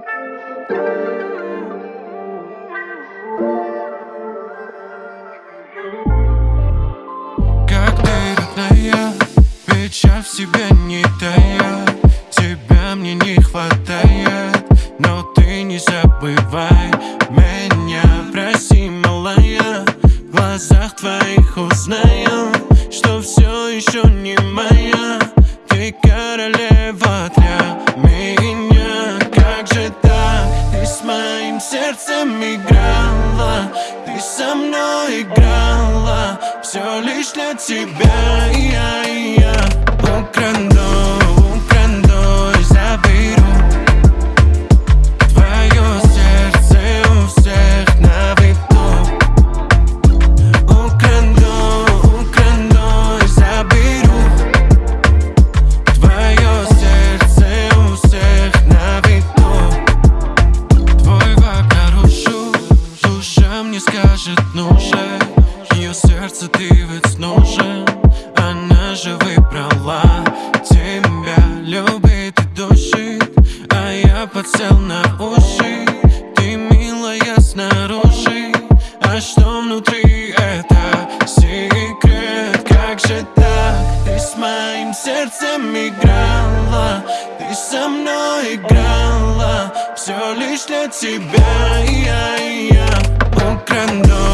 Как ты, родная, печаль в себе не тая Тебя мне не хватает, но ты не забывай Меня. Проси, малая, в глазах твоих узнаю Что все еще не моя, ты королева для меня. Сердцем играла Ты со мной играла Все лишь для тебя я, я Скажет нужен Ее сердце ты ведь нужен Она же выбрала тебя Любит и душит А я подсел на уши. Ты милая снаружи А что внутри это секрет? Как же так? Ты с моим сердцем играла Ты со мной играла Все лишь для тебя. Я, я ¿Cómo?